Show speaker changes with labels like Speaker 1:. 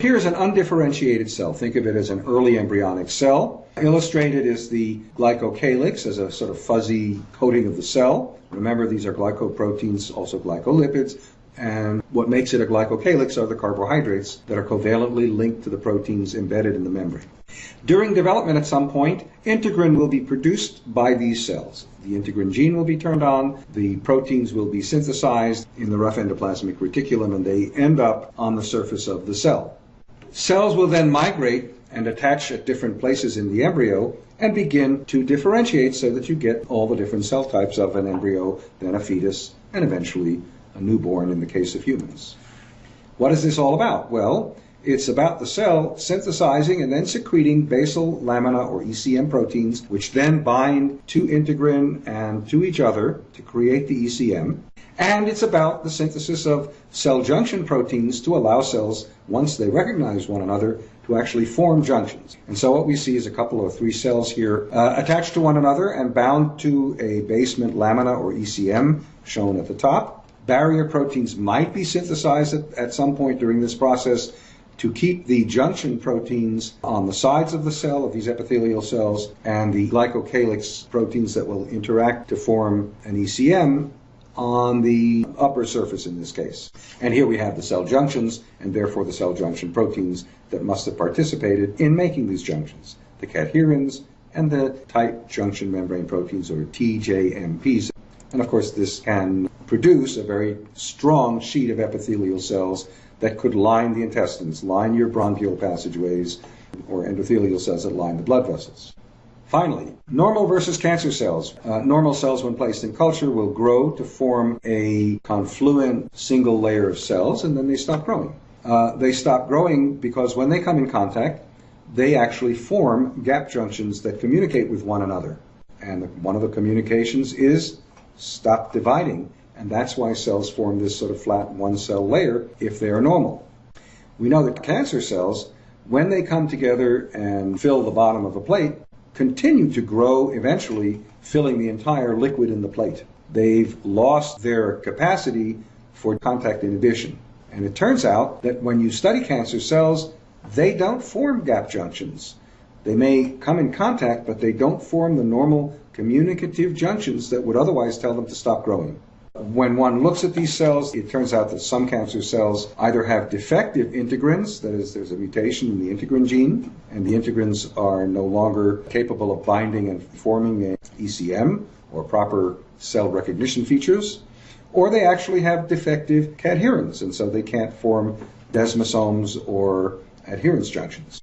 Speaker 1: Here's an undifferentiated cell. Think of it as an early embryonic cell. Illustrated is the glycocalyx as a sort of fuzzy coating of the cell. Remember, these are glycoproteins, also glycolipids, and what makes it a glycocalyx are the carbohydrates that are covalently linked to the proteins embedded in the membrane. During development at some point, integrin will be produced by these cells. The integrin gene will be turned on, the proteins will be synthesized in the rough endoplasmic reticulum, and they end up on the surface of the cell. Cells will then migrate and attach at different places in the embryo and begin to differentiate so that you get all the different cell types of an embryo, then a fetus, and eventually a newborn in the case of humans. What is this all about? Well, it's about the cell synthesizing and then secreting basal lamina or ECM proteins, which then bind to integrin and to each other to create the ECM. And it's about the synthesis of cell junction proteins to allow cells, once they recognize one another, to actually form junctions. And so what we see is a couple of three cells here uh, attached to one another and bound to a basement lamina or ECM shown at the top barrier proteins might be synthesized at, at some point during this process to keep the junction proteins on the sides of the cell, of these epithelial cells, and the glycocalyx proteins that will interact to form an ECM on the upper surface in this case. And here we have the cell junctions, and therefore the cell junction proteins that must have participated in making these junctions, the cadherins and the tight junction membrane proteins, or TJMPs. And of course, this can produce a very strong sheet of epithelial cells that could line the intestines, line your bronchial passageways, or endothelial cells that line the blood vessels. Finally, normal versus cancer cells. Uh, normal cells, when placed in culture, will grow to form a confluent single layer of cells, and then they stop growing. Uh, they stop growing because when they come in contact, they actually form gap junctions that communicate with one another. And the, one of the communications is stop dividing and that's why cells form this sort of flat one cell layer if they are normal. We know that cancer cells, when they come together and fill the bottom of a plate, continue to grow eventually, filling the entire liquid in the plate. They've lost their capacity for contact inhibition. And it turns out that when you study cancer cells, they don't form gap junctions. They may come in contact, but they don't form the normal communicative junctions that would otherwise tell them to stop growing. When one looks at these cells, it turns out that some cancer cells either have defective integrins, that is, there's a mutation in the integrin gene, and the integrins are no longer capable of binding and forming an ECM or proper cell recognition features, or they actually have defective cadherins, and so they can't form desmosomes or adherens junctions.